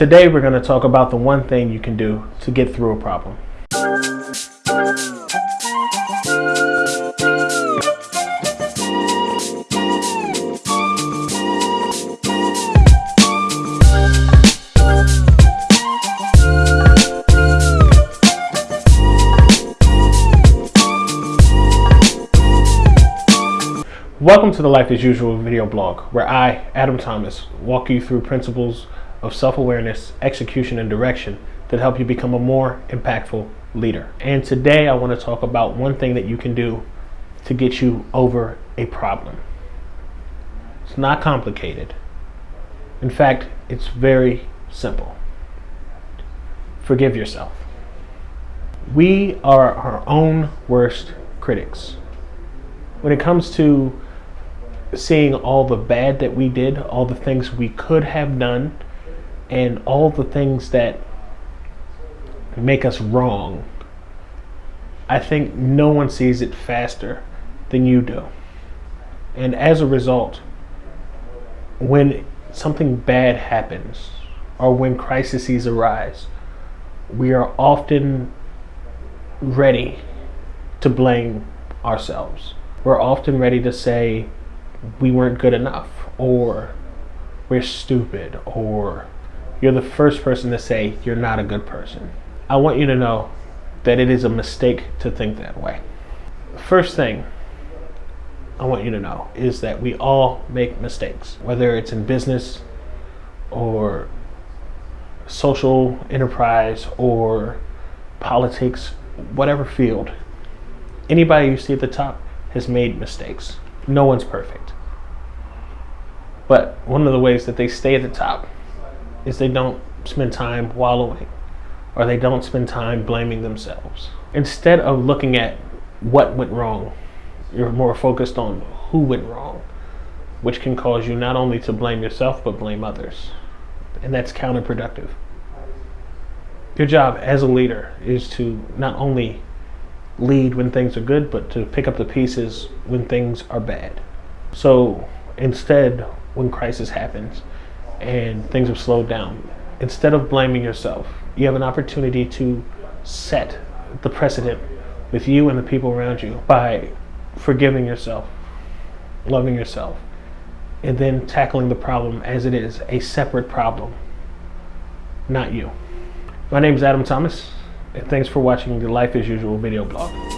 Today we're going to talk about the one thing you can do to get through a problem. Welcome to the Life as Usual video blog, where I, Adam Thomas, walk you through principles of self-awareness, execution, and direction that help you become a more impactful leader. And today I want to talk about one thing that you can do to get you over a problem. It's not complicated. In fact, it's very simple. Forgive yourself. We are our own worst critics. When it comes to seeing all the bad that we did, all the things we could have done, and all the things that make us wrong, I think no one sees it faster than you do. And as a result, when something bad happens or when crises arise, we are often ready to blame ourselves. We're often ready to say, we weren't good enough or we're stupid or you're the first person to say you're not a good person. I want you to know that it is a mistake to think that way. First thing I want you to know is that we all make mistakes, whether it's in business or social enterprise or politics, whatever field. Anybody you see at the top has made mistakes. No one's perfect. But one of the ways that they stay at the top is they don't spend time wallowing or they don't spend time blaming themselves. Instead of looking at what went wrong, you're more focused on who went wrong, which can cause you not only to blame yourself but blame others. And that's counterproductive. Your job as a leader is to not only lead when things are good, but to pick up the pieces when things are bad. So instead, when crisis happens and things have slowed down, instead of blaming yourself, you have an opportunity to set the precedent with you and the people around you by forgiving yourself, loving yourself, and then tackling the problem as it is a separate problem, not you. My name is Adam Thomas. And thanks for watching the Life as Usual video blog.